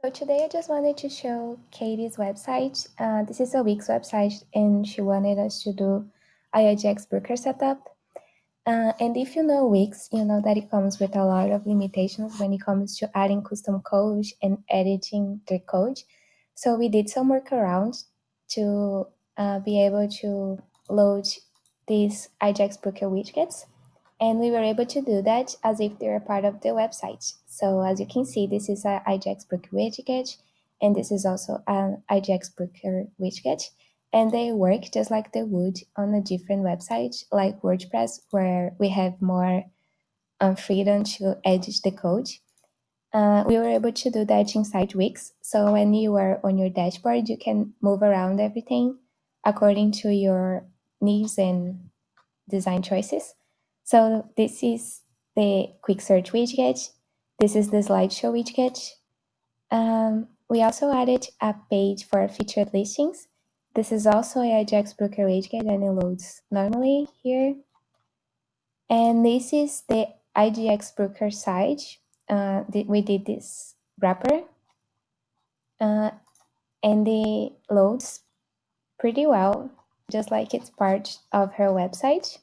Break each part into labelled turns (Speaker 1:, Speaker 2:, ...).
Speaker 1: So today I just wanted to show Katie's website. Uh, this is a Wix website and she wanted us to do a IDX Broker setup. Uh, and if you know Wix, you know that it comes with a lot of limitations when it comes to adding custom code and editing the code. So we did some workarounds to uh, be able to load these IDX Broker widgets. And we were able to do that as if they were part of the website. So as you can see, this is an IDX Broker widget, and this is also an IDX Broker widget. And they work just like they would on a different website, like WordPress, where we have more um, freedom to edit the code. Uh, we were able to do that inside Wix. So when you are on your dashboard, you can move around everything according to your needs and design choices. So this is the quick search widget. This is the slideshow widget. Um, we also added a page for featured listings. This is also a IDX Broker widget and it loads normally here. And this is the IDX Broker site. Uh, we did this wrapper. Uh, and it loads pretty well, just like it's part of her website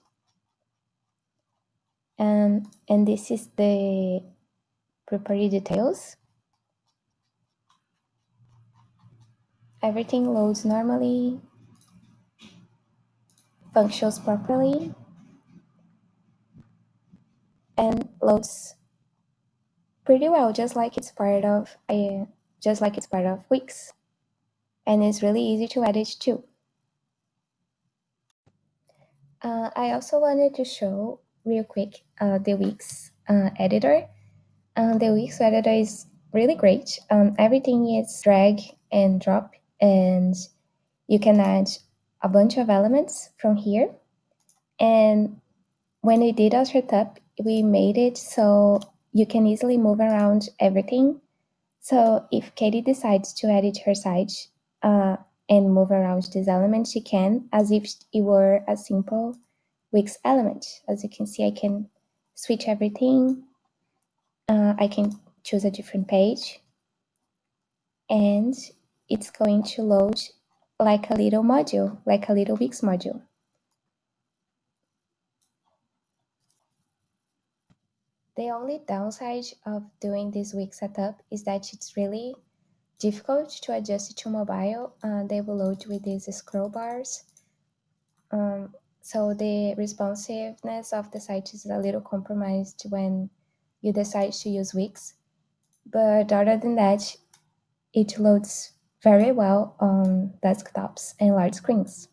Speaker 1: and and this is the property details. Everything loads normally. Functions properly. And loads pretty well just like it's part of a just like it's part of Wix. And it's really easy to edit too. Uh, I also wanted to show real quick uh, the Wix uh, editor. Uh, the Wix editor is really great. Um, everything is drag and drop, and you can add a bunch of elements from here. And when we did our setup, we made it so you can easily move around everything. So if Katie decides to edit her site uh, and move around these elements, she can, as if it were a simple Wix element. As you can see, I can switch everything. Uh, I can choose a different page and it's going to load like a little module, like a little Wix module. The only downside of doing this Wix setup is that it's really difficult to adjust it to mobile. Uh, they will load with these scroll bars. Um, so the responsiveness of the site is a little compromised when you decide to use Wix. But other than that, it loads very well on desktops and large screens.